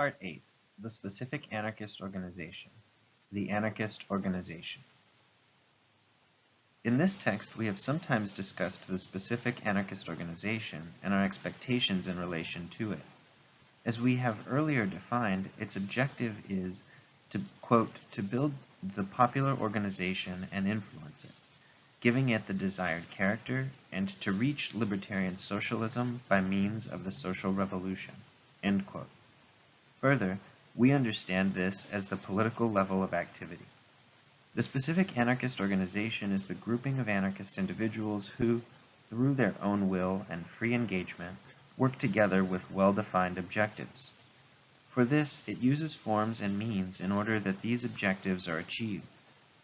Part 8 The Specific Anarchist Organization The Anarchist Organization In this text, we have sometimes discussed the specific anarchist organization and our expectations in relation to it. As we have earlier defined, its objective is to, quote, to build the popular organization and influence it, giving it the desired character, and to reach libertarian socialism by means of the social revolution, end quote. Further, we understand this as the political level of activity. The specific anarchist organization is the grouping of anarchist individuals who, through their own will and free engagement, work together with well-defined objectives. For this, it uses forms and means in order that these objectives are achieved,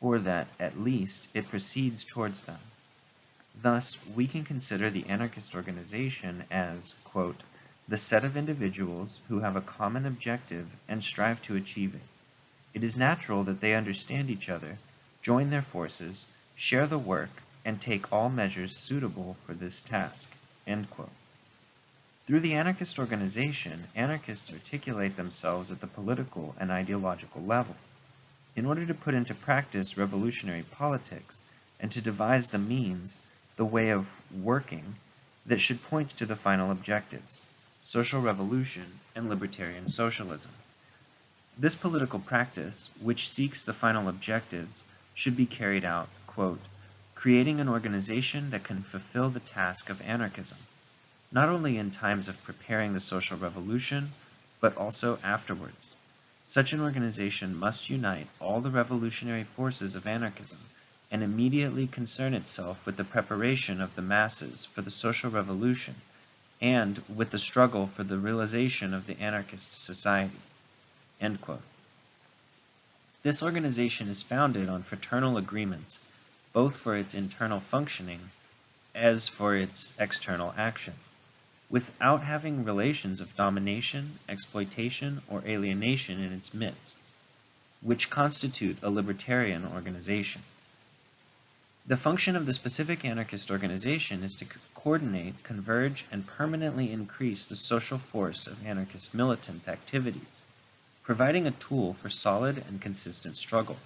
or that, at least, it proceeds towards them. Thus, we can consider the anarchist organization as, quote, the set of individuals who have a common objective and strive to achieve it. It is natural that they understand each other, join their forces, share the work, and take all measures suitable for this task. Through the anarchist organization, anarchists articulate themselves at the political and ideological level. In order to put into practice revolutionary politics and to devise the means, the way of working, that should point to the final objectives social revolution, and libertarian socialism. This political practice, which seeks the final objectives, should be carried out, quote, creating an organization that can fulfill the task of anarchism, not only in times of preparing the social revolution, but also afterwards. Such an organization must unite all the revolutionary forces of anarchism and immediately concern itself with the preparation of the masses for the social revolution and with the struggle for the realization of the anarchist society. This organization is founded on fraternal agreements, both for its internal functioning as for its external action, without having relations of domination, exploitation, or alienation in its midst, which constitute a libertarian organization. The function of the specific anarchist organization is to coordinate, converge, and permanently increase the social force of anarchist militant activities, providing a tool for solid and consistent struggle,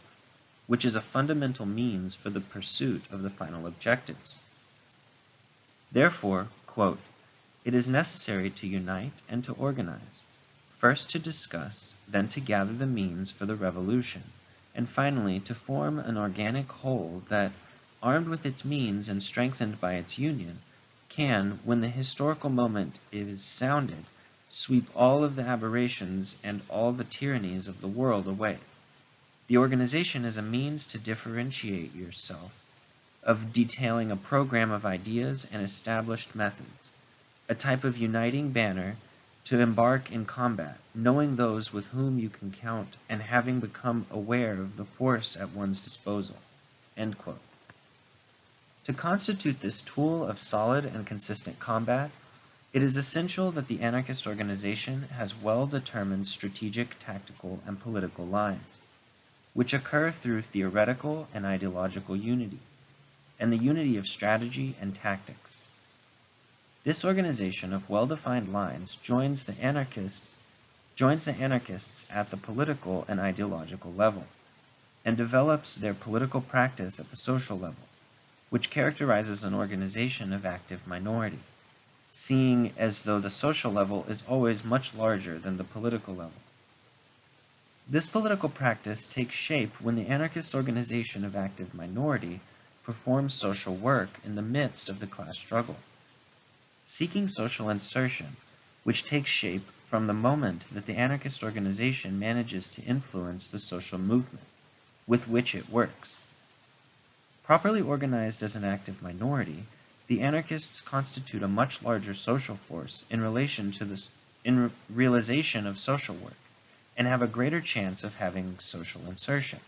which is a fundamental means for the pursuit of the final objectives. Therefore, quote, it is necessary to unite and to organize, first to discuss, then to gather the means for the revolution, and finally to form an organic whole that, armed with its means and strengthened by its union, can, when the historical moment is sounded, sweep all of the aberrations and all the tyrannies of the world away. The organization is a means to differentiate yourself, of detailing a program of ideas and established methods, a type of uniting banner to embark in combat, knowing those with whom you can count and having become aware of the force at one's disposal. To constitute this tool of solid and consistent combat, it is essential that the anarchist organization has well-determined strategic, tactical, and political lines, which occur through theoretical and ideological unity, and the unity of strategy and tactics. This organization of well-defined lines joins the anarchists joins the anarchists at the political and ideological level, and develops their political practice at the social level which characterizes an organization of active minority, seeing as though the social level is always much larger than the political level. This political practice takes shape when the anarchist organization of active minority performs social work in the midst of the class struggle. Seeking social insertion, which takes shape from the moment that the anarchist organization manages to influence the social movement with which it works. Properly organized as an active minority, the anarchists constitute a much larger social force in relation to the in realization of social work, and have a greater chance of having social insertion.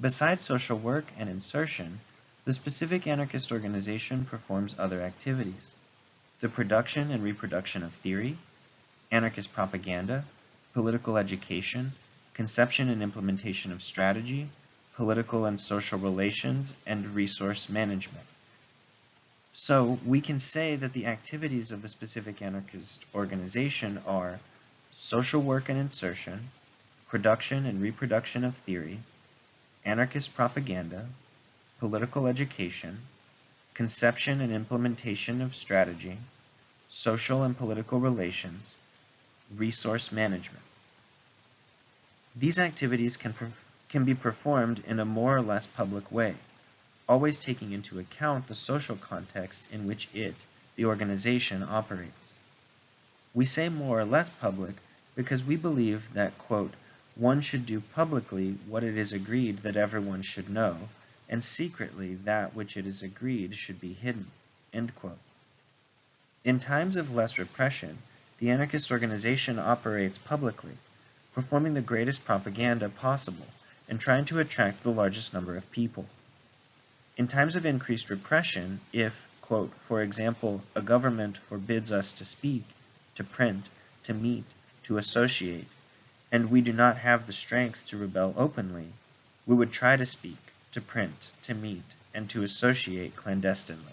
Besides social work and insertion, the specific anarchist organization performs other activities. The production and reproduction of theory, anarchist propaganda, political education, conception and implementation of strategy, political and social relations, and resource management. So we can say that the activities of the specific anarchist organization are social work and insertion, production and reproduction of theory, anarchist propaganda, political education, conception and implementation of strategy, social and political relations, resource management. These activities can, can be performed in a more or less public way, always taking into account the social context in which it, the organization, operates. We say more or less public because we believe that, quote, one should do publicly what it is agreed that everyone should know, and secretly that which it is agreed should be hidden. End quote. In times of less repression, the anarchist organization operates publicly, performing the greatest propaganda possible and trying to attract the largest number of people. In times of increased repression, if, quote, for example, a government forbids us to speak, to print, to meet, to associate, and we do not have the strength to rebel openly, we would try to speak, to print, to meet, and to associate clandestinely.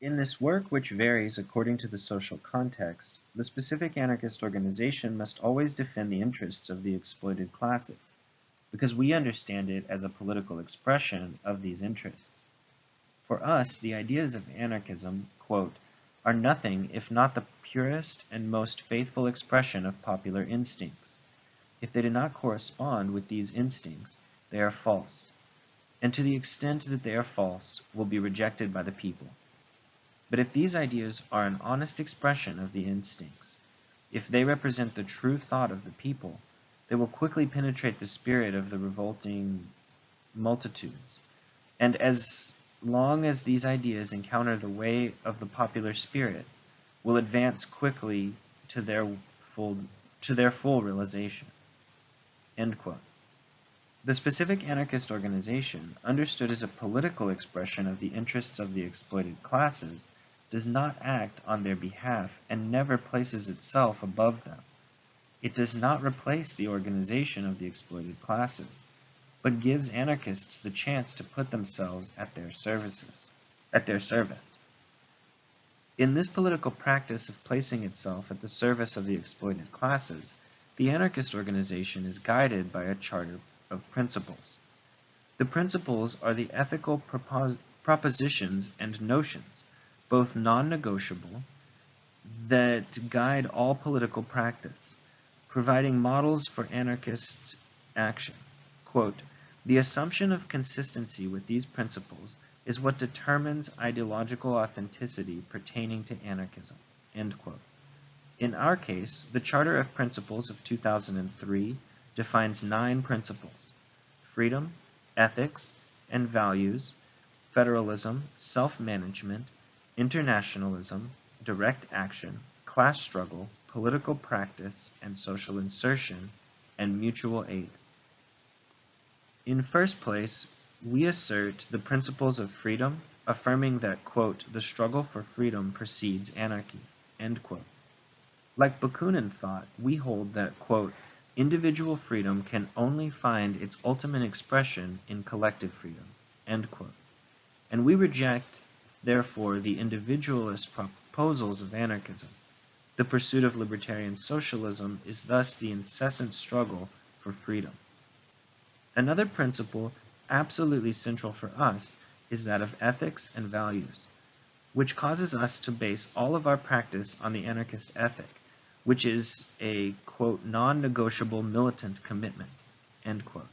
In this work, which varies according to the social context, the specific anarchist organization must always defend the interests of the exploited classes, because we understand it as a political expression of these interests. For us, the ideas of anarchism, quote, are nothing if not the purest and most faithful expression of popular instincts. If they do not correspond with these instincts, they are false, and to the extent that they are false, will be rejected by the people. But if these ideas are an honest expression of the instincts, if they represent the true thought of the people, they will quickly penetrate the spirit of the revolting multitudes. And as long as these ideas encounter the way of the popular spirit, will advance quickly to their full, to their full realization. The specific anarchist organization, understood as a political expression of the interests of the exploited classes, does not act on their behalf and never places itself above them. It does not replace the organization of the exploited classes, but gives anarchists the chance to put themselves at their services, at their service. In this political practice of placing itself at the service of the exploited classes, the anarchist organization is guided by a charter of principles. The principles are the ethical propos propositions and notions, both non-negotiable, that guide all political practice, providing models for anarchist action. Quote, the assumption of consistency with these principles is what determines ideological authenticity pertaining to anarchism. End quote. In our case, the Charter of Principles of 2003 defines nine principles freedom, ethics, and values, federalism, self management, internationalism, direct action, class struggle, political practice and social insertion, and mutual aid. In first place, we assert the principles of freedom, affirming that, quote, the struggle for freedom precedes anarchy, end quote. Like Bakunin thought, we hold that, quote, individual freedom can only find its ultimate expression in collective freedom, end quote. And we reject, therefore, the individualist proposals of anarchism. The pursuit of libertarian socialism is thus the incessant struggle for freedom. Another principle absolutely central for us is that of ethics and values, which causes us to base all of our practice on the anarchist ethic, which is a, quote, non-negotiable militant commitment, end quote.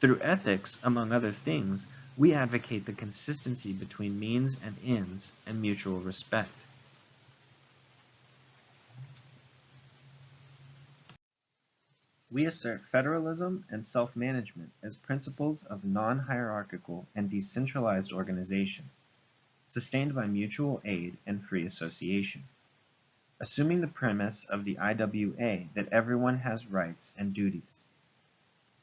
Through ethics, among other things, we advocate the consistency between means and ends and mutual respect. We assert federalism and self-management as principles of non-hierarchical and decentralized organization, sustained by mutual aid and free association assuming the premise of the IWA that everyone has rights and duties.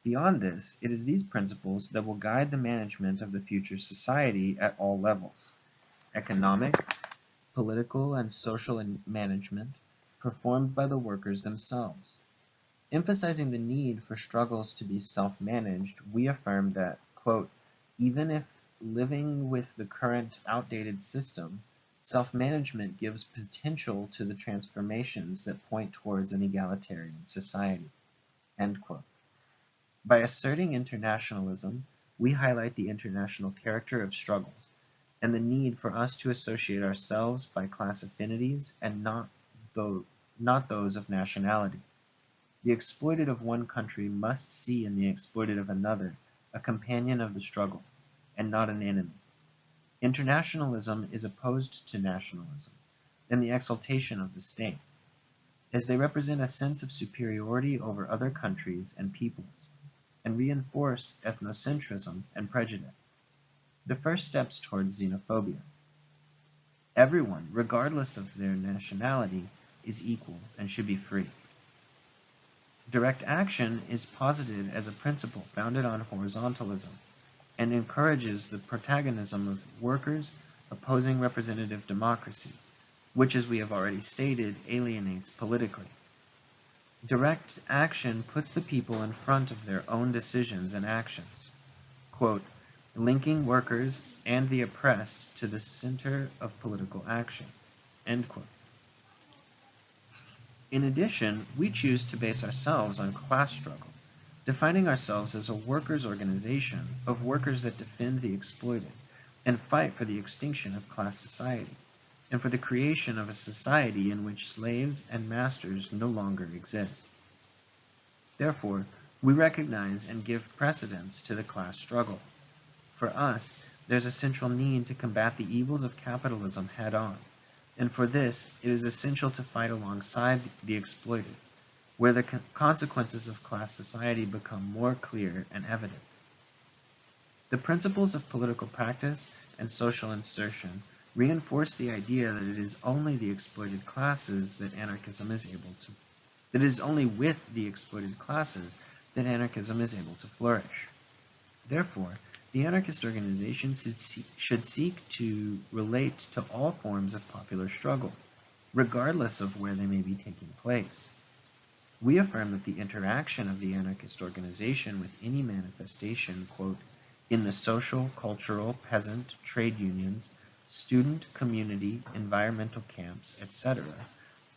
Beyond this, it is these principles that will guide the management of the future society at all levels, economic, political, and social management, performed by the workers themselves. Emphasizing the need for struggles to be self-managed, we affirm that, quote, even if living with the current outdated system, self-management gives potential to the transformations that point towards an egalitarian society. By asserting internationalism, we highlight the international character of struggles, and the need for us to associate ourselves by class affinities and not, those, not those of nationality. The exploited of one country must see in the exploited of another a companion of the struggle, and not an enemy. Internationalism is opposed to nationalism and the exaltation of the state, as they represent a sense of superiority over other countries and peoples, and reinforce ethnocentrism and prejudice the first steps towards xenophobia. Everyone, regardless of their nationality, is equal and should be free. Direct action is posited as a principle founded on horizontalism and encourages the protagonism of workers opposing representative democracy, which, as we have already stated, alienates politically. Direct action puts the people in front of their own decisions and actions. Quote, linking workers and the oppressed to the center of political action. In addition, we choose to base ourselves on class struggle, defining ourselves as a workers' organization of workers that defend the exploited and fight for the extinction of class society, and for the creation of a society in which slaves and masters no longer exist. Therefore, we recognize and give precedence to the class struggle. For us, there's a central need to combat the evils of capitalism head on, and for this, it is essential to fight alongside the exploited, where the consequences of class society become more clear and evident. The principles of political practice and social insertion reinforce the idea that it is only the exploited classes that anarchism is able to, that it is only with the exploited classes that anarchism is able to flourish. Therefore, the anarchist organization should seek to relate to all forms of popular struggle, regardless of where they may be taking place. We affirm that the interaction of the anarchist organization with any manifestation, quote, in the social, cultural, peasant, trade unions, student, community, environmental camps, etc.,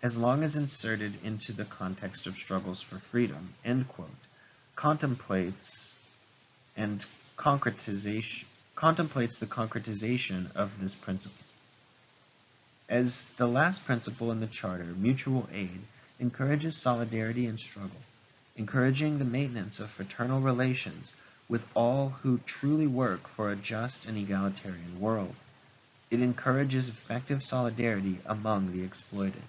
as long as inserted into the context of struggles for freedom, end quote, contemplates and concretization, contemplates the concretization of this principle. As the last principle in the Charter, mutual aid encourages solidarity and struggle, encouraging the maintenance of fraternal relations with all who truly work for a just and egalitarian world. It encourages effective solidarity among the exploited.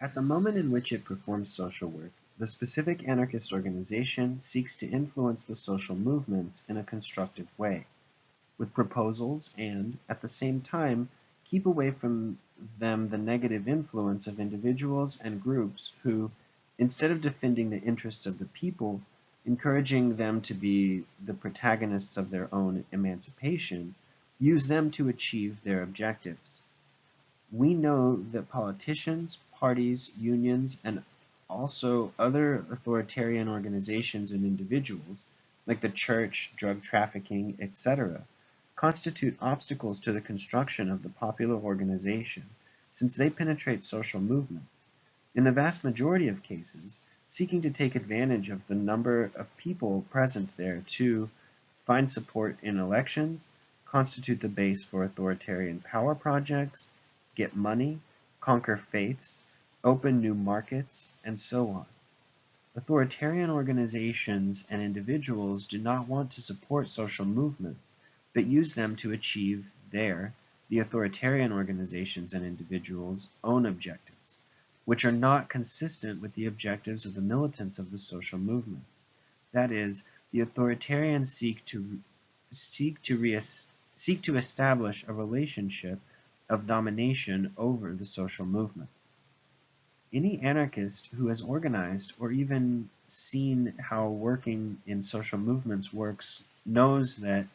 At the moment in which it performs social work, the specific anarchist organization seeks to influence the social movements in a constructive way, with proposals and, at the same time, keep away from them the negative influence of individuals and groups who, instead of defending the interests of the people, encouraging them to be the protagonists of their own emancipation, use them to achieve their objectives. We know that politicians, parties, unions, and also other authoritarian organizations and individuals, like the church, drug trafficking, etc., constitute obstacles to the construction of the popular organization, since they penetrate social movements. In the vast majority of cases, seeking to take advantage of the number of people present there to find support in elections, constitute the base for authoritarian power projects, get money, conquer faiths, open new markets, and so on. Authoritarian organizations and individuals do not want to support social movements, but use them to achieve their, the authoritarian organizations and individuals' own objectives, which are not consistent with the objectives of the militants of the social movements. That is, the authoritarians seek to seek to re seek to establish a relationship of domination over the social movements. Any anarchist who has organized or even seen how working in social movements works knows that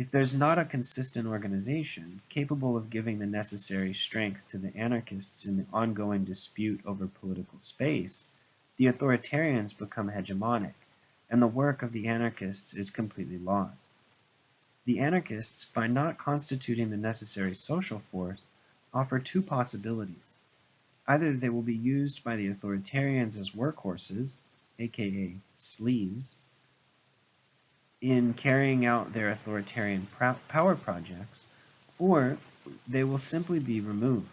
if there's not a consistent organization capable of giving the necessary strength to the anarchists in the ongoing dispute over political space, the authoritarians become hegemonic, and the work of the anarchists is completely lost. The anarchists, by not constituting the necessary social force, offer two possibilities. Either they will be used by the authoritarians as workhorses, aka sleeves, in carrying out their authoritarian power projects, or they will simply be removed.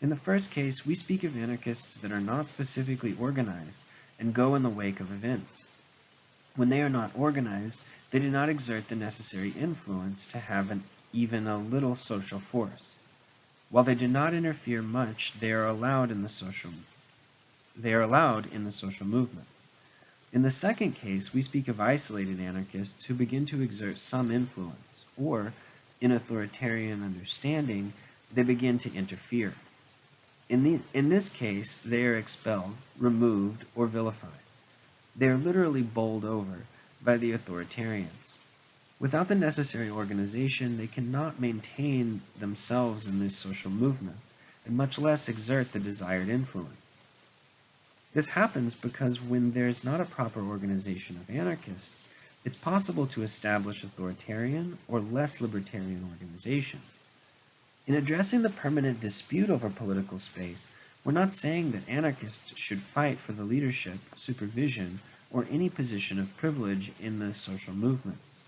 In the first case, we speak of anarchists that are not specifically organized and go in the wake of events. When they are not organized, they do not exert the necessary influence to have an, even a little social force. While they do not interfere much, they are allowed in the social they are allowed in the social movements. In the second case, we speak of isolated anarchists who begin to exert some influence, or, in authoritarian understanding, they begin to interfere. In, the, in this case, they are expelled, removed, or vilified. They are literally bowled over by the authoritarians. Without the necessary organization, they cannot maintain themselves in these social movements, and much less exert the desired influence. This happens because when there's not a proper organization of anarchists, it's possible to establish authoritarian or less libertarian organizations. In addressing the permanent dispute over political space, we're not saying that anarchists should fight for the leadership, supervision, or any position of privilege in the social movements.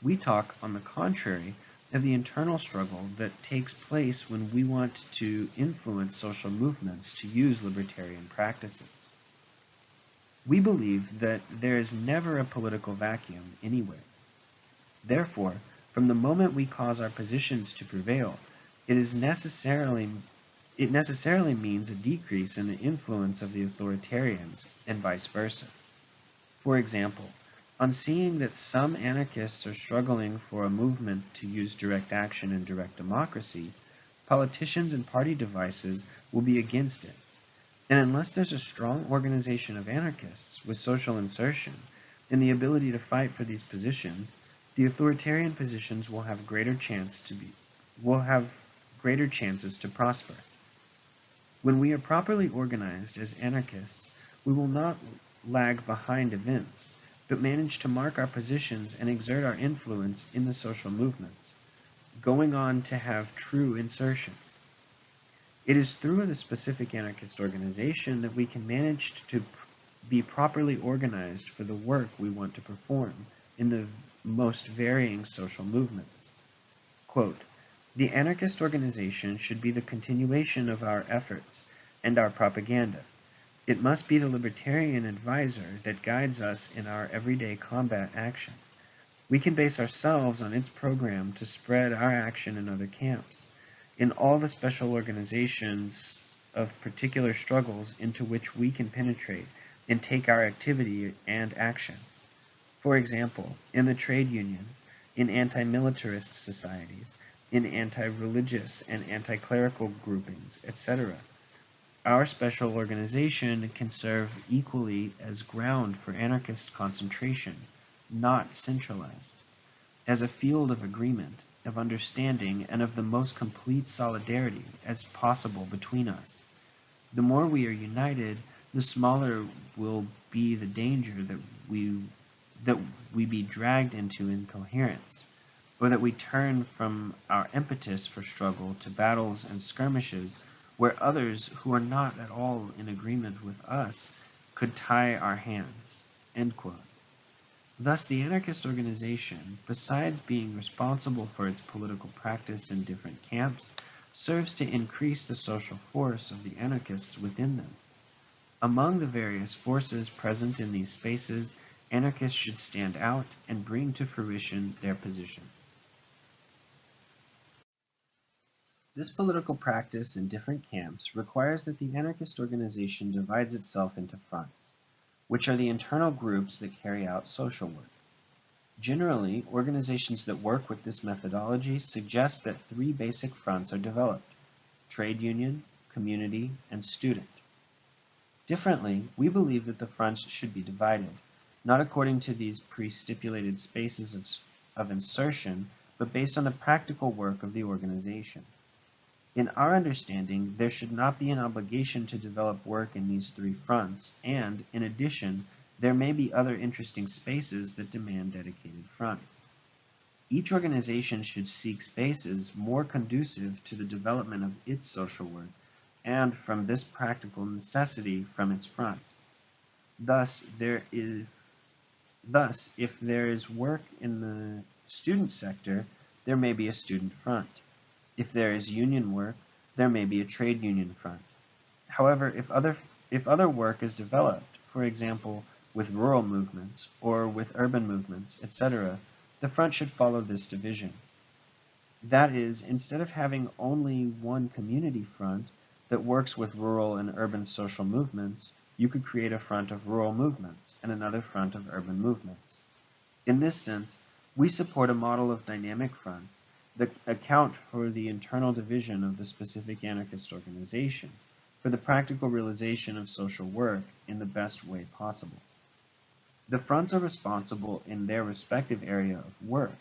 We talk, on the contrary, of the internal struggle that takes place when we want to influence social movements to use libertarian practices. We believe that there is never a political vacuum anywhere. Therefore, from the moment we cause our positions to prevail, it is necessarily it necessarily means a decrease in the influence of the authoritarians and vice versa. For example, on seeing that some anarchists are struggling for a movement to use direct action and direct democracy, politicians and party devices will be against it. And unless there's a strong organization of anarchists with social insertion and the ability to fight for these positions, the authoritarian positions will have greater chance to be will have greater chances to prosper. When we are properly organized as anarchists, we will not lag behind events, but manage to mark our positions and exert our influence in the social movements, going on to have true insertion. It is through the specific anarchist organization that we can manage to be properly organized for the work we want to perform in the most varying social movements. Quote, the anarchist organization should be the continuation of our efforts and our propaganda, it must be the libertarian advisor that guides us in our everyday combat action. We can base ourselves on its program to spread our action in other camps, in all the special organizations of particular struggles into which we can penetrate and take our activity and action. For example, in the trade unions, in anti-militarist societies, in anti-religious and anti-clerical groupings, etc. Our special organization can serve equally as ground for anarchist concentration, not centralized, as a field of agreement, of understanding, and of the most complete solidarity as possible between us. The more we are united, the smaller will be the danger that we that we be dragged into incoherence, or that we turn from our impetus for struggle to battles and skirmishes where others who are not at all in agreement with us could tie our hands. Thus, the anarchist organization, besides being responsible for its political practice in different camps, serves to increase the social force of the anarchists within them. Among the various forces present in these spaces, anarchists should stand out and bring to fruition their positions. This political practice in different camps requires that the anarchist organization divides itself into fronts, which are the internal groups that carry out social work. Generally, organizations that work with this methodology suggest that three basic fronts are developed, trade union, community, and student. Differently, we believe that the fronts should be divided, not according to these pre-stipulated spaces of, of insertion, but based on the practical work of the organization. In our understanding, there should not be an obligation to develop work in these three fronts, and, in addition, there may be other interesting spaces that demand dedicated fronts. Each organization should seek spaces more conducive to the development of its social work and from this practical necessity from its fronts. Thus, there is Thus, if there is work in the student sector, there may be a student front. If there is union work, there may be a trade union front. However, if other, if other work is developed, for example, with rural movements or with urban movements, etc., the front should follow this division. That is, instead of having only one community front that works with rural and urban social movements, you could create a front of rural movements and another front of urban movements. In this sense, we support a model of dynamic fronts that account for the internal division of the specific anarchist organization for the practical realization of social work in the best way possible. The fronts are responsible in their respective area of work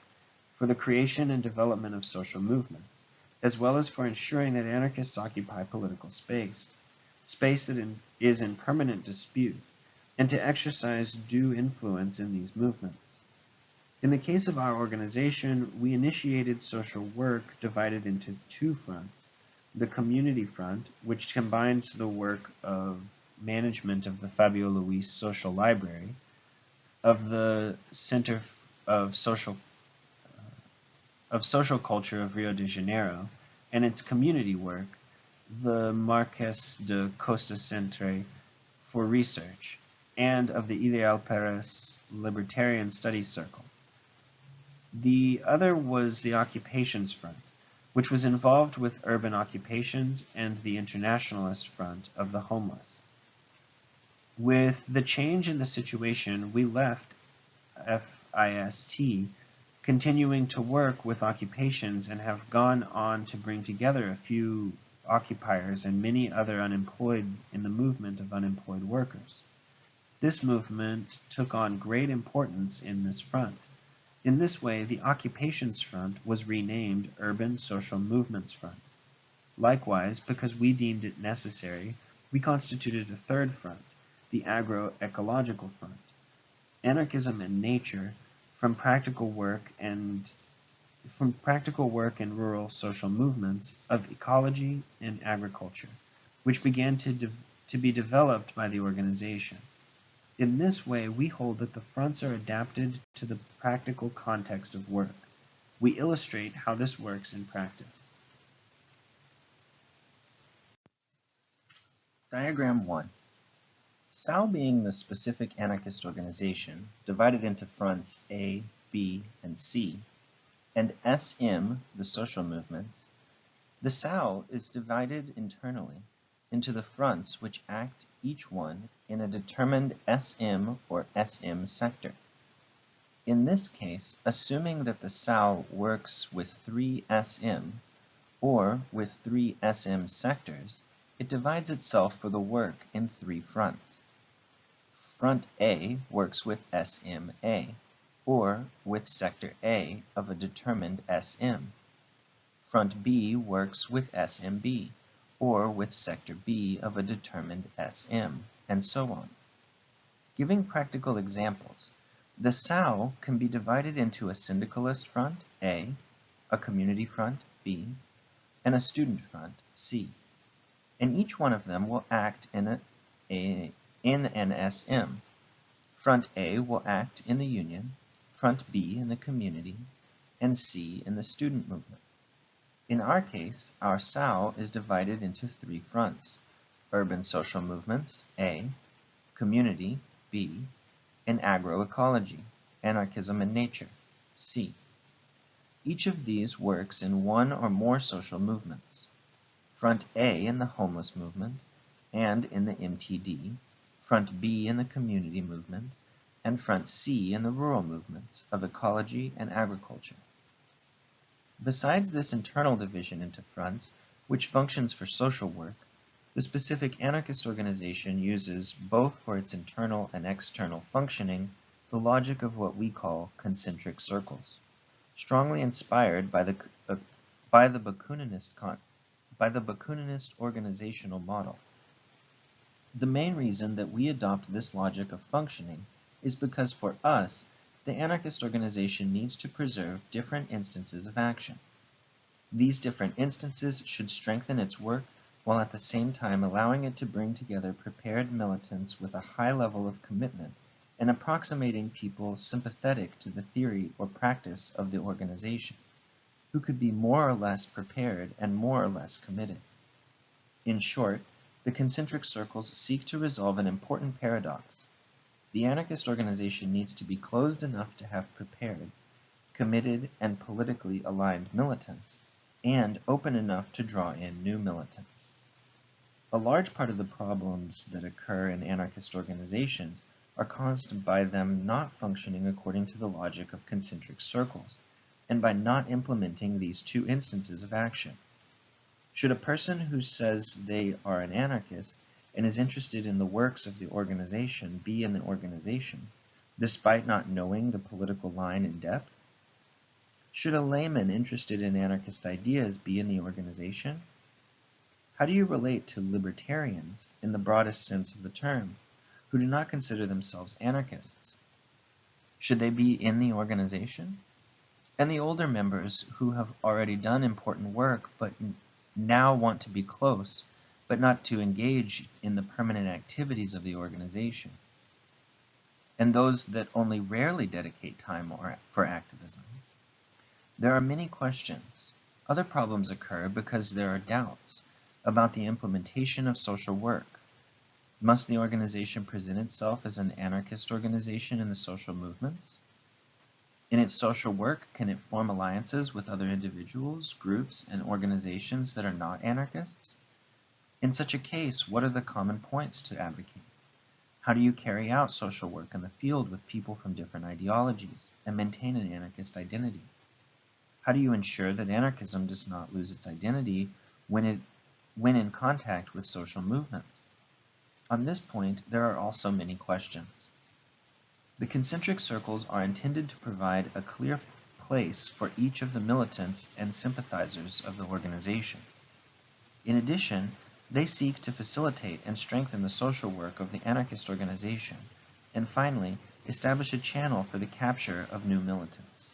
for the creation and development of social movements, as well as for ensuring that anarchists occupy political space space that in, is in permanent dispute, and to exercise due influence in these movements. In the case of our organization, we initiated social work divided into two fronts. The community front, which combines the work of management of the Fabio Luz Social Library, of the Center of Social uh, of Social Culture of Rio de Janeiro, and its community work, the Marques da Costa Centre for research, and of the Ideal Peres Libertarian Studies Circle. The other was the Occupations Front, which was involved with urban occupations and the Internationalist Front of the homeless. With the change in the situation, we left FIST continuing to work with occupations and have gone on to bring together a few occupiers and many other unemployed in the movement of unemployed workers. This movement took on great importance in this front. In this way, the Occupations Front was renamed Urban Social Movements Front. Likewise, because we deemed it necessary, we constituted a third front, the Agro-Ecological Front. Anarchism and nature, from practical work and from practical work in rural social movements of ecology and agriculture, which began to, to be developed by the organization. In this way, we hold that the fronts are adapted to the practical context of work. We illustrate how this works in practice. Diagram 1. SAO being the specific anarchist organization, divided into fronts A, B, and C, and SM, the social movements, the SAO is divided internally into the fronts which act each one in a determined SM or SM sector. In this case, assuming that the SAO works with three SM or with three SM sectors, it divides itself for the work in three fronts. Front A works with SMA or with sector A of a determined SM. Front B works with SMB, or with sector B of a determined SM, and so on. Giving practical examples, the SAO can be divided into a syndicalist front, A, a community front, B, and a student front, C. And each one of them will act in, a, a, in an SM. Front A will act in the union, front B in the community, and C in the student movement. In our case, our SAO is divided into three fronts, urban social movements, A, community, B, and agroecology, anarchism and nature, C. Each of these works in one or more social movements. Front A in the homeless movement and in the MTD, Front B in the community movement, and front C in the rural movements of ecology and agriculture. Besides this internal division into fronts, which functions for social work, the specific anarchist organization uses, both for its internal and external functioning, the logic of what we call concentric circles, strongly inspired by the, uh, by the Bakuninist by the Bakuninist organizational model. The main reason that we adopt this logic of functioning is because for us, the anarchist organization needs to preserve different instances of action. These different instances should strengthen its work while at the same time allowing it to bring together prepared militants with a high level of commitment and approximating people sympathetic to the theory or practice of the organization, who could be more or less prepared and more or less committed. In short, the concentric circles seek to resolve an important paradox. The anarchist organization needs to be closed enough to have prepared, committed, and politically aligned militants, and open enough to draw in new militants. A large part of the problems that occur in anarchist organizations are caused by them not functioning according to the logic of concentric circles, and by not implementing these two instances of action. Should a person who says they are an anarchist and is interested in the works of the organization be in the organization, despite not knowing the political line in depth? Should a layman interested in anarchist ideas be in the organization? How do you relate to libertarians, in the broadest sense of the term, who do not consider themselves anarchists? Should they be in the organization? And the older members who have already done important work but now want to be close, but not to engage in the permanent activities of the organization? And those that only rarely dedicate time for activism? There are many questions. Other problems occur because there are doubts about the implementation of social work. Must the organization present itself as an anarchist organization in the social movements? In its social work, can it form alliances with other individuals, groups, and organizations that are not anarchists? In such a case, what are the common points to advocate? How do you carry out social work in the field with people from different ideologies and maintain an anarchist identity? How do you ensure that anarchism does not lose its identity when, it, when in contact with social movements? On this point, there are also many questions. The concentric circles are intended to provide a clear place for each of the militants and sympathizers of the organization. In addition, they seek to facilitate and strengthen the social work of the anarchist organization, and finally, establish a channel for the capture of new militants.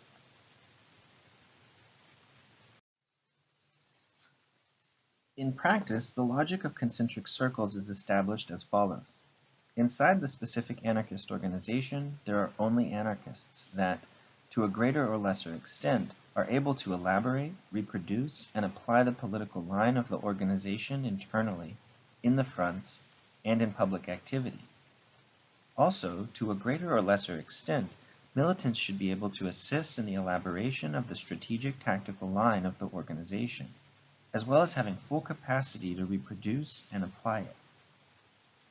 In practice, the logic of concentric circles is established as follows. Inside the specific anarchist organization, there are only anarchists that, to a greater or lesser extent, are able to elaborate, reproduce, and apply the political line of the organization internally, in the fronts, and in public activity. Also, to a greater or lesser extent, militants should be able to assist in the elaboration of the strategic tactical line of the organization as well as having full capacity to reproduce and apply it.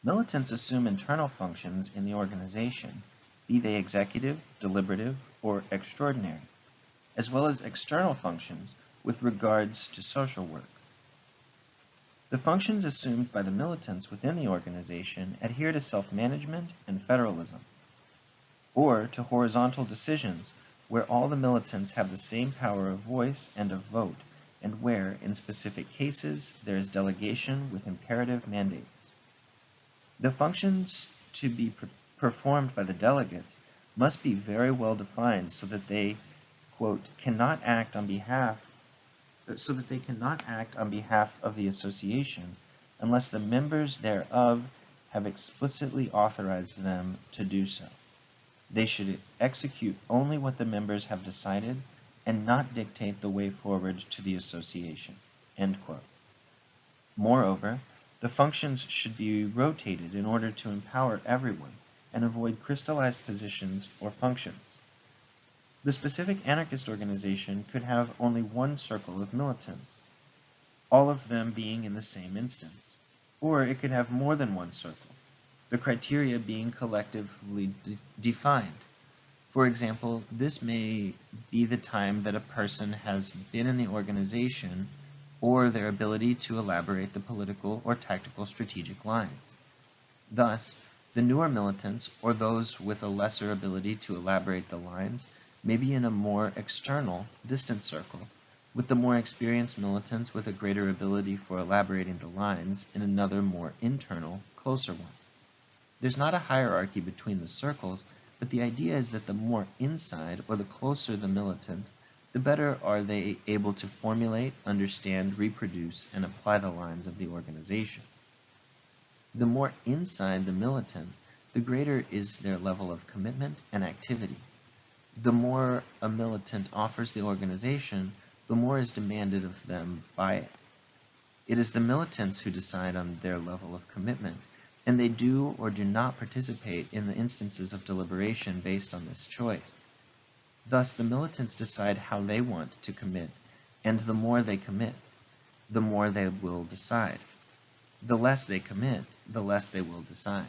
Militants assume internal functions in the organization, be they executive, deliberative, or extraordinary, as well as external functions with regards to social work. The functions assumed by the militants within the organization adhere to self-management and federalism, or to horizontal decisions where all the militants have the same power of voice and of vote and where, in specific cases, there is delegation with imperative mandates. The functions to be performed by the delegates must be very well defined so that they, quote, cannot act on behalf so that they cannot act on behalf of the association unless the members thereof have explicitly authorized them to do so. They should execute only what the members have decided and not dictate the way forward to the association." Moreover, the functions should be rotated in order to empower everyone and avoid crystallized positions or functions. The specific anarchist organization could have only one circle of militants, all of them being in the same instance, or it could have more than one circle, the criteria being collectively de defined. For example, this may be the time that a person has been in the organization or their ability to elaborate the political or tactical strategic lines. Thus, the newer militants or those with a lesser ability to elaborate the lines may be in a more external, distant circle, with the more experienced militants with a greater ability for elaborating the lines in another more internal, closer one. There's not a hierarchy between the circles, but the idea is that the more inside or the closer the militant, the better are they able to formulate, understand, reproduce, and apply the lines of the organization. The more inside the militant, the greater is their level of commitment and activity. The more a militant offers the organization, the more is demanded of them by it. It is the militants who decide on their level of commitment, and they do or do not participate in the instances of deliberation based on this choice. Thus, the militants decide how they want to commit, and the more they commit, the more they will decide. The less they commit, the less they will decide.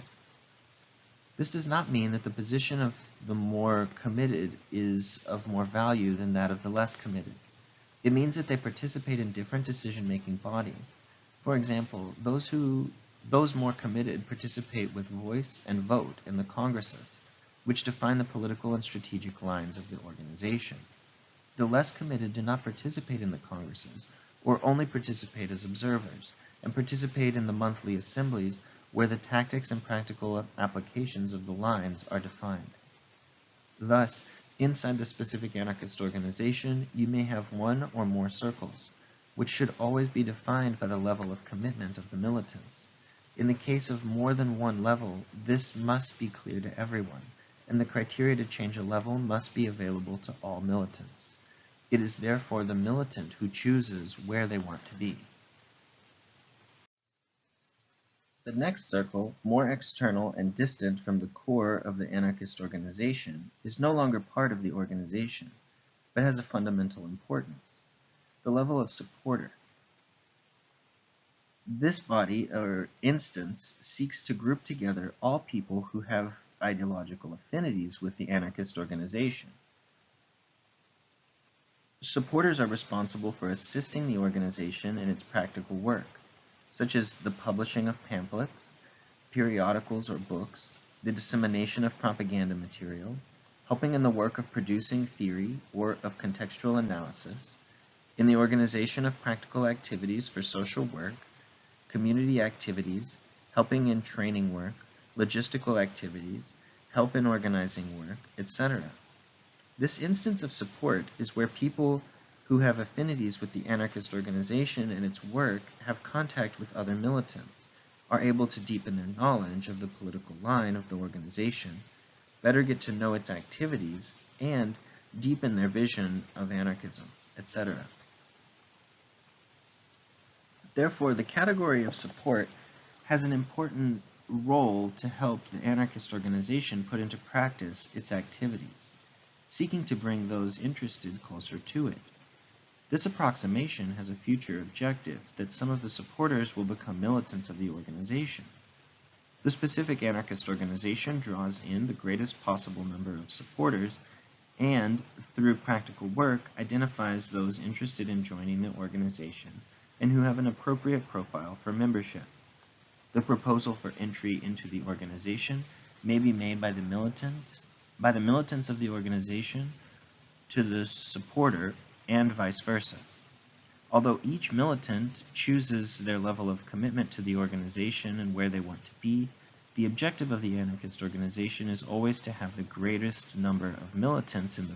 This does not mean that the position of the more committed is of more value than that of the less committed. It means that they participate in different decision-making bodies. For example, those who those more committed participate with voice and vote in the congresses, which define the political and strategic lines of the organization. The less committed do not participate in the congresses, or only participate as observers, and participate in the monthly assemblies where the tactics and practical applications of the lines are defined. Thus, inside the specific anarchist organization, you may have one or more circles, which should always be defined by the level of commitment of the militants. In the case of more than one level, this must be clear to everyone, and the criteria to change a level must be available to all militants. It is therefore the militant who chooses where they want to be. The next circle, more external and distant from the core of the anarchist organization, is no longer part of the organization, but has a fundamental importance. The level of supporter. This body, or instance, seeks to group together all people who have ideological affinities with the anarchist organization. Supporters are responsible for assisting the organization in its practical work such as the publishing of pamphlets, periodicals or books, the dissemination of propaganda material, helping in the work of producing theory or of contextual analysis, in the organization of practical activities for social work, community activities, helping in training work, logistical activities, help in organizing work, etc. This instance of support is where people who have affinities with the anarchist organization and its work have contact with other militants, are able to deepen their knowledge of the political line of the organization, better get to know its activities, and deepen their vision of anarchism, etc. Therefore, the category of support has an important role to help the anarchist organization put into practice its activities, seeking to bring those interested closer to it. This approximation has a future objective that some of the supporters will become militants of the organization. The specific anarchist organization draws in the greatest possible number of supporters and, through practical work, identifies those interested in joining the organization and who have an appropriate profile for membership. The proposal for entry into the organization may be made by the militants, by the militants of the organization to the supporter and vice versa. Although each militant chooses their level of commitment to the organization and where they want to be, the objective of the anarchist organization is always to have the greatest number of militants in the,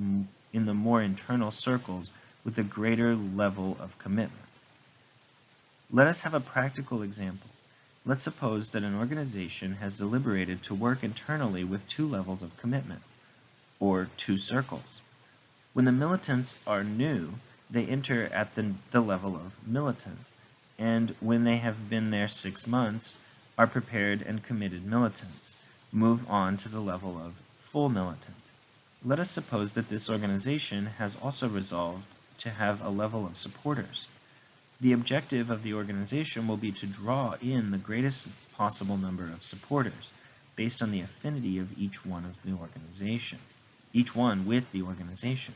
mm, in the more internal circles with a greater level of commitment. Let us have a practical example. Let's suppose that an organization has deliberated to work internally with two levels of commitment, or two circles. When the militants are new, they enter at the, the level of militant, and when they have been there six months, are prepared and committed militants, move on to the level of full militant. Let us suppose that this organization has also resolved to have a level of supporters. The objective of the organization will be to draw in the greatest possible number of supporters based on the affinity of each one of the organization, each one with the organization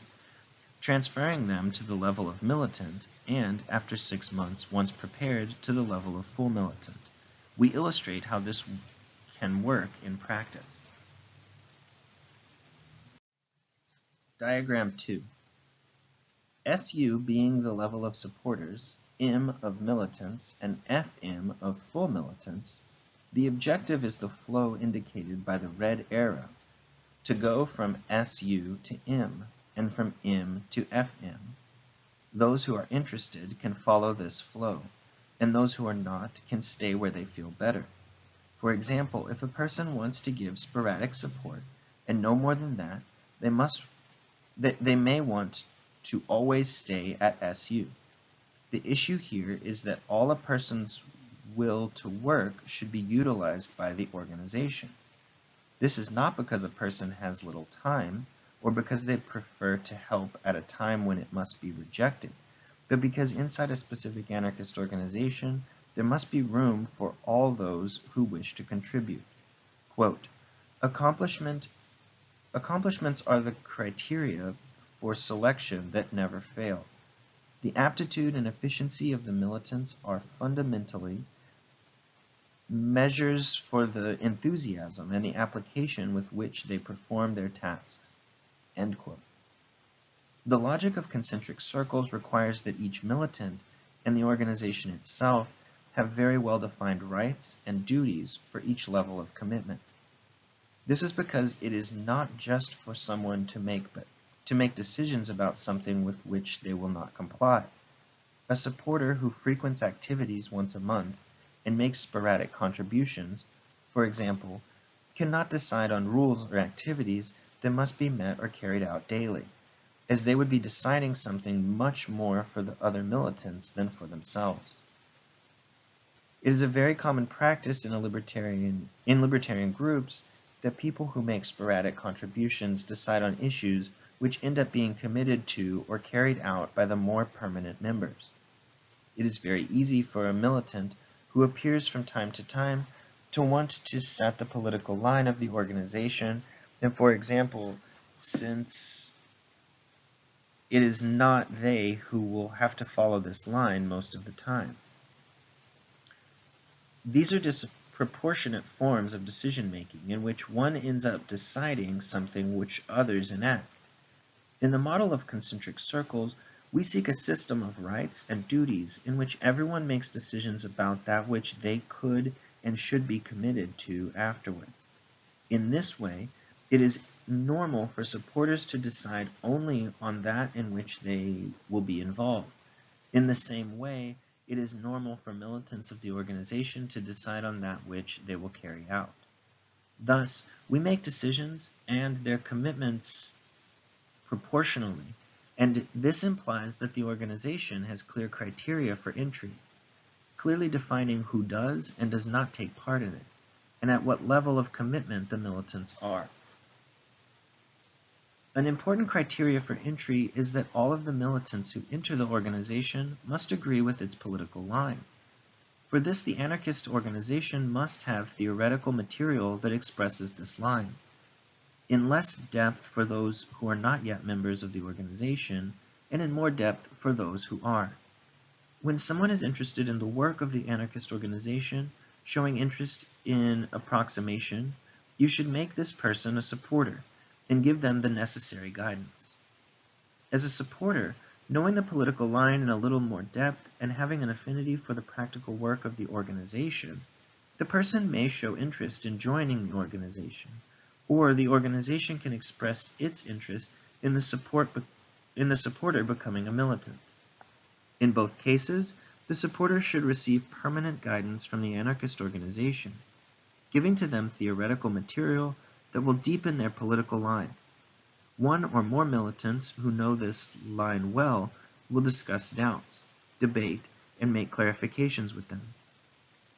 transferring them to the level of militant, and, after six months, once prepared, to the level of full militant. We illustrate how this can work in practice. Diagram 2. SU being the level of supporters, M of militants, and FM of full militants, the objective is the flow indicated by the red arrow, to go from SU to M and from M to FM. Those who are interested can follow this flow, and those who are not can stay where they feel better. For example, if a person wants to give sporadic support and no more than that, they must they, they may want to always stay at SU. The issue here is that all a person's will to work should be utilized by the organization. This is not because a person has little time or because they prefer to help at a time when it must be rejected, but because inside a specific anarchist organization, there must be room for all those who wish to contribute. Quote, Accomplishment, accomplishments are the criteria for selection that never fail. The aptitude and efficiency of the militants are fundamentally measures for the enthusiasm and the application with which they perform their tasks. The logic of concentric circles requires that each militant and the organization itself have very well-defined rights and duties for each level of commitment. This is because it is not just for someone to make, but to make decisions about something with which they will not comply. A supporter who frequents activities once a month and makes sporadic contributions, for example, cannot decide on rules or activities that must be met or carried out daily, as they would be deciding something much more for the other militants than for themselves. It is a very common practice in, libertarian, in libertarian groups that people who make sporadic contributions decide on issues which end up being committed to or carried out by the more permanent members. It is very easy for a militant who appears from time to time to want to set the political line of the organization. And for example, since it is not they who will have to follow this line most of the time. These are disproportionate forms of decision making in which one ends up deciding something which others enact. In the model of concentric circles, we seek a system of rights and duties in which everyone makes decisions about that which they could and should be committed to afterwards. In this way, it is normal for supporters to decide only on that in which they will be involved. In the same way, it is normal for militants of the organization to decide on that which they will carry out. Thus, we make decisions and their commitments proportionally and this implies that the organization has clear criteria for entry, clearly defining who does and does not take part in it, and at what level of commitment the militants are. An important criteria for entry is that all of the militants who enter the organization must agree with its political line. For this, the anarchist organization must have theoretical material that expresses this line in less depth for those who are not yet members of the organization, and in more depth for those who are. When someone is interested in the work of the anarchist organization, showing interest in approximation, you should make this person a supporter and give them the necessary guidance. As a supporter, knowing the political line in a little more depth and having an affinity for the practical work of the organization, the person may show interest in joining the organization, or the organization can express its interest in the, support in the supporter becoming a militant. In both cases, the supporter should receive permanent guidance from the anarchist organization, giving to them theoretical material that will deepen their political line. One or more militants who know this line well will discuss doubts, debate, and make clarifications with them.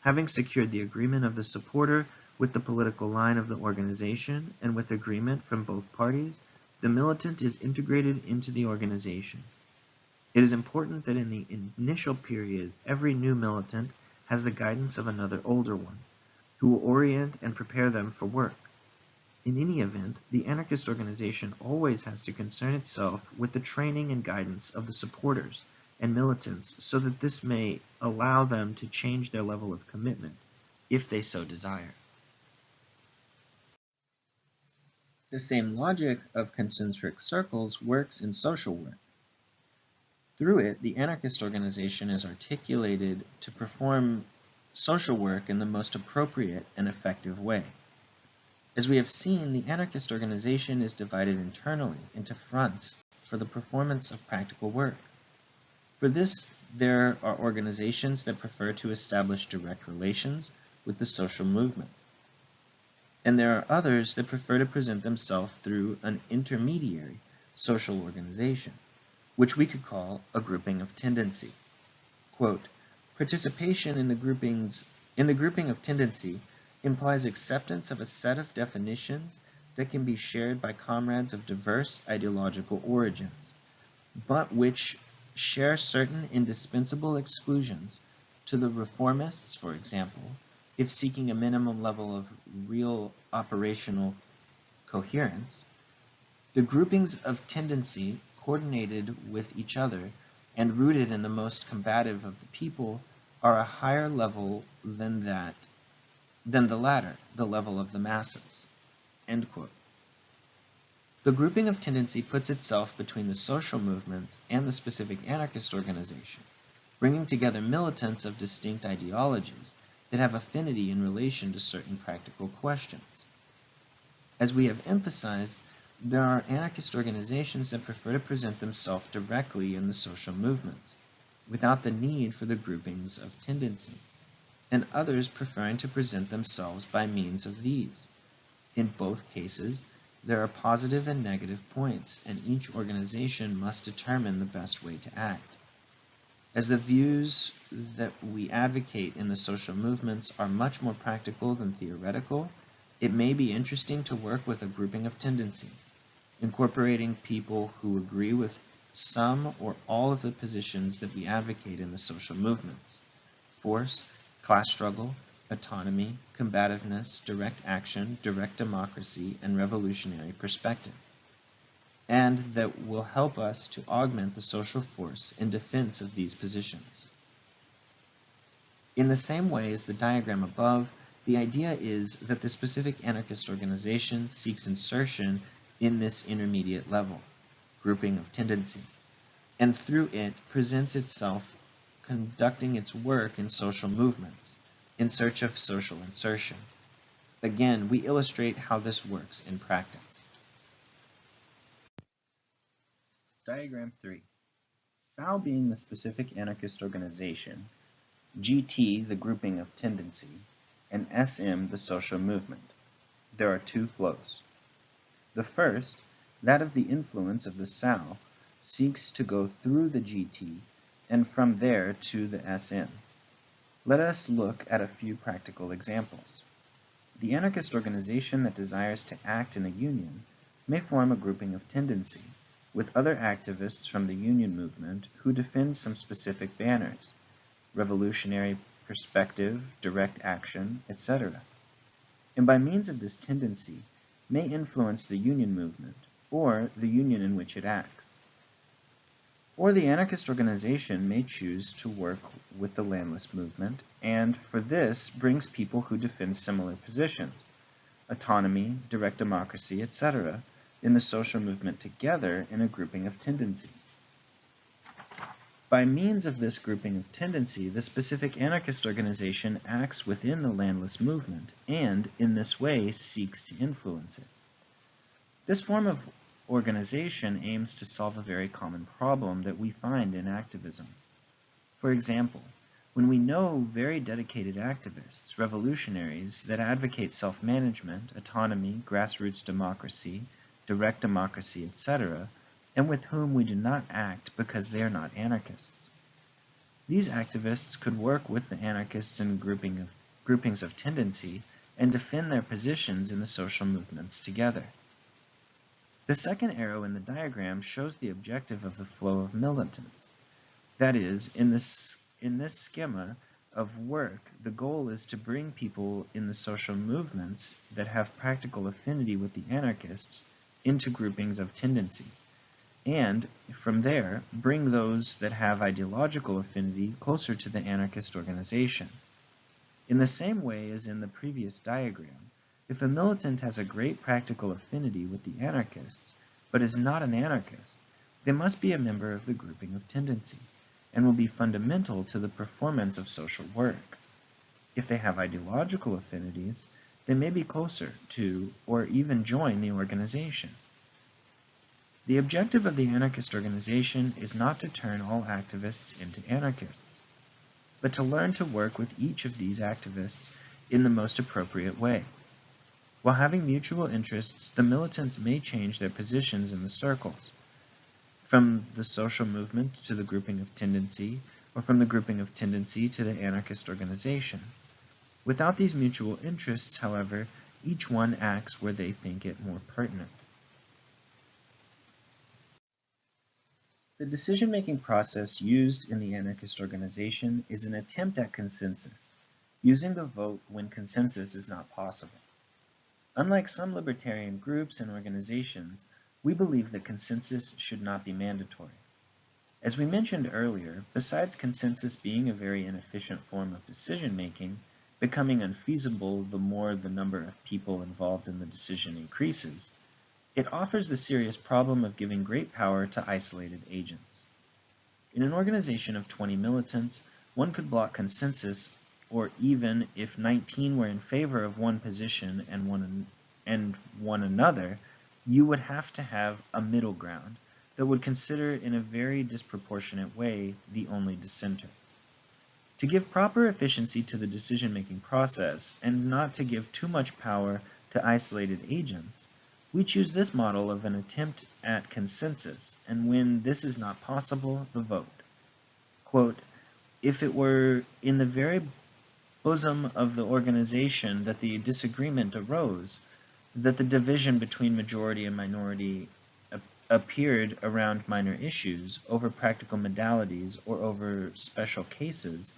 Having secured the agreement of the supporter with the political line of the organization and with agreement from both parties, the militant is integrated into the organization. It is important that in the initial period, every new militant has the guidance of another older one, who will orient and prepare them for work. In any event, the anarchist organization always has to concern itself with the training and guidance of the supporters and militants so that this may allow them to change their level of commitment, if they so desire. The same logic of concentric circles works in social work. Through it, the anarchist organization is articulated to perform social work in the most appropriate and effective way. As we have seen, the anarchist organization is divided internally into fronts for the performance of practical work. For this, there are organizations that prefer to establish direct relations with the social movements. And there are others that prefer to present themselves through an intermediary social organization, which we could call a grouping of tendency. Quote, Participation in the groupings in the grouping of tendency implies acceptance of a set of definitions that can be shared by comrades of diverse ideological origins, but which share certain indispensable exclusions to the reformists, for example, if seeking a minimum level of real operational coherence, the groupings of tendency coordinated with each other and rooted in the most combative of the people are a higher level than that than the latter, the level of the masses. The grouping of tendency puts itself between the social movements and the specific anarchist organization, bringing together militants of distinct ideologies that have affinity in relation to certain practical questions. As we have emphasized, there are anarchist organizations that prefer to present themselves directly in the social movements, without the need for the groupings of tendency, and others preferring to present themselves by means of these. In both cases, there are positive and negative points, and each organization must determine the best way to act. As the views that we advocate in the social movements are much more practical than theoretical, it may be interesting to work with a grouping of tendency, incorporating people who agree with some or all of the positions that we advocate in the social movements. Force, class struggle, autonomy, combativeness, direct action, direct democracy, and revolutionary perspective, and that will help us to augment the social force in defense of these positions. In the same way as the diagram above, the idea is that the specific anarchist organization seeks insertion in this intermediate level, grouping of tendency, and through it presents itself conducting its work in social movements in search of social insertion. Again, we illustrate how this works in practice. Diagram 3. SAO being the specific anarchist organization, GT the grouping of tendency, and SM the social movement. There are two flows. The first, that of the influence of the SAO, seeks to go through the GT and from there to the SM. Let us look at a few practical examples. The anarchist organization that desires to act in a union may form a grouping of tendency with other activists from the union movement who defend some specific banners, revolutionary perspective, direct action, etc. And by means of this tendency may influence the union movement or the union in which it acts. Or the anarchist organization may choose to work with the landless movement, and for this brings people who defend similar positions, autonomy, direct democracy, etc., in the social movement together in a grouping of tendency. By means of this grouping of tendency, the specific anarchist organization acts within the landless movement, and in this way seeks to influence it. This form of organization aims to solve a very common problem that we find in activism. For example, when we know very dedicated activists, revolutionaries, that advocate self-management, autonomy, grassroots democracy, direct democracy, etc., and with whom we do not act because they are not anarchists. These activists could work with the anarchists in grouping of, groupings of tendency and defend their positions in the social movements together. The second arrow in the diagram shows the objective of the flow of militants. That is, in this, in this schema of work, the goal is to bring people in the social movements that have practical affinity with the anarchists into groupings of tendency, and from there, bring those that have ideological affinity closer to the anarchist organization. In the same way as in the previous diagram, if a militant has a great practical affinity with the anarchists, but is not an anarchist, they must be a member of the grouping of tendency, and will be fundamental to the performance of social work. If they have ideological affinities, they may be closer to or even join the organization. The objective of the anarchist organization is not to turn all activists into anarchists, but to learn to work with each of these activists in the most appropriate way. While having mutual interests, the militants may change their positions in the circles, from the social movement to the grouping of tendency, or from the grouping of tendency to the anarchist organization. Without these mutual interests, however, each one acts where they think it more pertinent. The decision-making process used in the anarchist organization is an attempt at consensus, using the vote when consensus is not possible. Unlike some libertarian groups and organizations, we believe that consensus should not be mandatory. As we mentioned earlier, besides consensus being a very inefficient form of decision-making, becoming unfeasible the more the number of people involved in the decision increases, it offers the serious problem of giving great power to isolated agents. In an organization of 20 militants, one could block consensus, or even if 19 were in favor of one position and one, and one another, you would have to have a middle ground that would consider in a very disproportionate way the only dissenter. To give proper efficiency to the decision-making process and not to give too much power to isolated agents, we choose this model of an attempt at consensus, and when this is not possible, the vote. Quote, if it were in the very bosom of the organization that the disagreement arose, that the division between majority and minority appeared around minor issues, over practical modalities, or over special cases,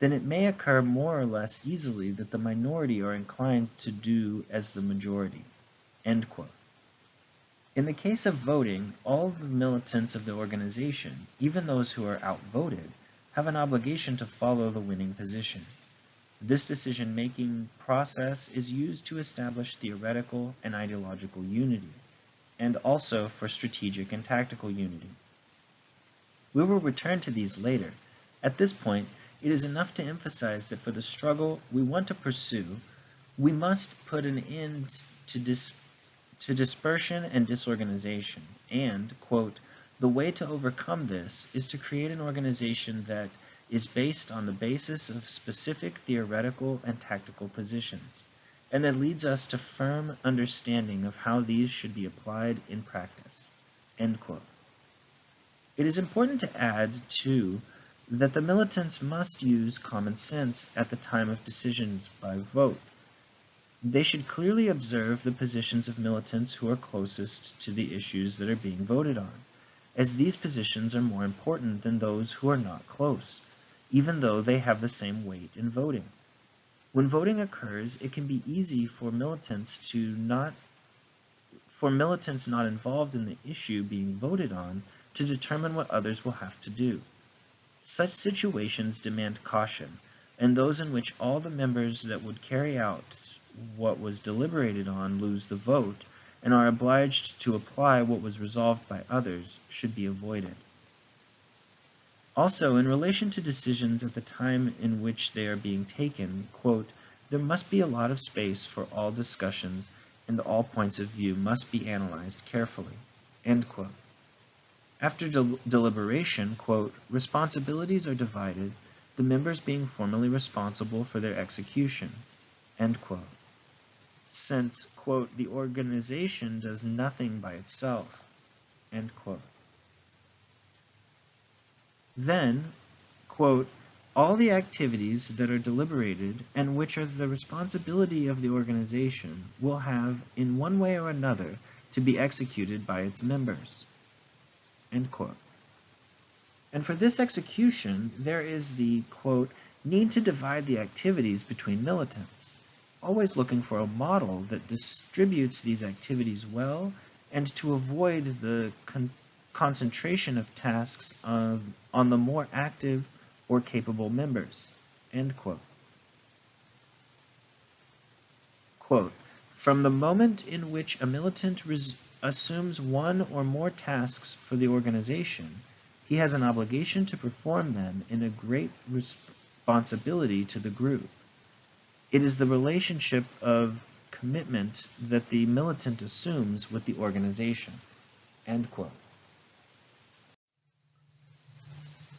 then it may occur more or less easily that the minority are inclined to do as the majority. In the case of voting, all the militants of the organization, even those who are outvoted, have an obligation to follow the winning position. This decision-making process is used to establish theoretical and ideological unity, and also for strategic and tactical unity. We will return to these later. At this point, it is enough to emphasize that for the struggle we want to pursue, we must put an end to, dis to dispersion and disorganization, and, quote, the way to overcome this is to create an organization that is based on the basis of specific theoretical and tactical positions, and that leads us to firm understanding of how these should be applied in practice. It is important to add, too, that the militants must use common sense at the time of decisions by vote. They should clearly observe the positions of militants who are closest to the issues that are being voted on, as these positions are more important than those who are not close, even though they have the same weight in voting. When voting occurs, it can be easy for militants to not for militants not involved in the issue being voted on to determine what others will have to do. Such situations demand caution, and those in which all the members that would carry out what was deliberated on lose the vote, and are obliged to apply what was resolved by others, should be avoided. Also, in relation to decisions at the time in which they are being taken, quote, there must be a lot of space for all discussions and all points of view must be analyzed carefully. End quote. After del deliberation, quote, responsibilities are divided, the members being formally responsible for their execution, end quote. Since, quote, the organization does nothing by itself, end quote. Then, quote, all the activities that are deliberated and which are the responsibility of the organization will have, in one way or another, to be executed by its members. End quote. And for this execution, there is the, quote, need to divide the activities between militants, always looking for a model that distributes these activities well and to avoid the concentration of tasks of, on the more active or capable members. End quote. Quote, from the moment in which a militant assumes one or more tasks for the organization, he has an obligation to perform them in a great responsibility to the group. It is the relationship of commitment that the militant assumes with the organization. End quote.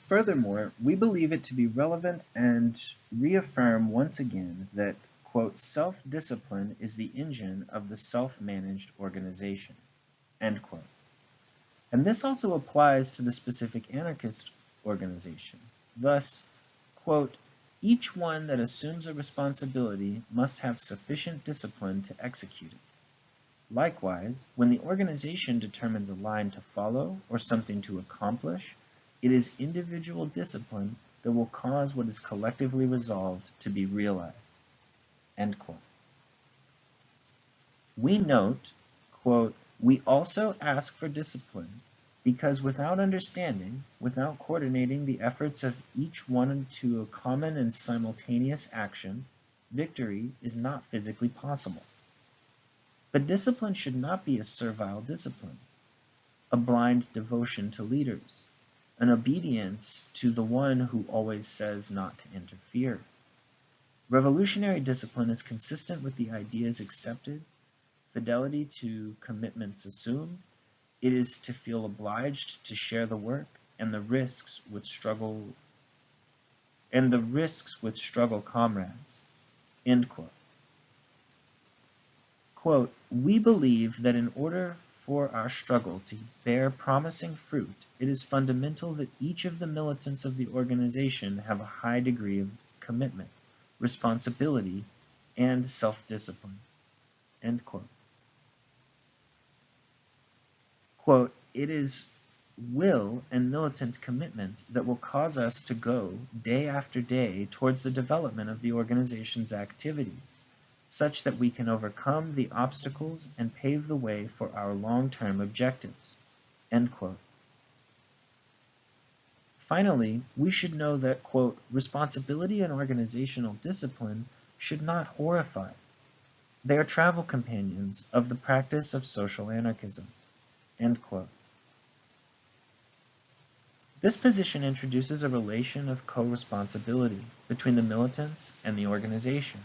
Furthermore, we believe it to be relevant and reaffirm once again that, quote, self-discipline is the engine of the self-managed organization, end quote. And this also applies to the specific anarchist organization. Thus, quote, each one that assumes a responsibility must have sufficient discipline to execute it. Likewise, when the organization determines a line to follow or something to accomplish, it is individual discipline that will cause what is collectively resolved to be realized. We note, quote, we also ask for discipline because without understanding, without coordinating the efforts of each one to a common and simultaneous action, victory is not physically possible. But discipline should not be a servile discipline, a blind devotion to leaders, an obedience to the one who always says not to interfere. Revolutionary discipline is consistent with the ideas accepted, fidelity to commitments assumed, it is to feel obliged to share the work and the risks with struggle and the risks with struggle comrades. End quote. Quote, we believe that in order for our struggle to bear promising fruit, it is fundamental that each of the militants of the organization have a high degree of commitment, responsibility, and self-discipline. End quote. Quote, it is will and militant commitment that will cause us to go day after day towards the development of the organization's activities such that we can overcome the obstacles and pave the way for our long-term objectives. Finally, we should know that, quote, responsibility and organizational discipline should not horrify. They are travel companions of the practice of social anarchism. End quote. This position introduces a relation of co-responsibility between the militants and the organization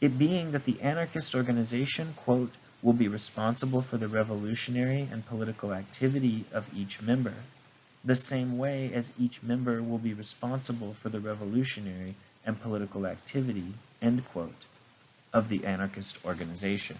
it being that the anarchist organization, quote, will be responsible for the revolutionary and political activity of each member, the same way as each member will be responsible for the revolutionary and political activity, end quote, of the anarchist organization.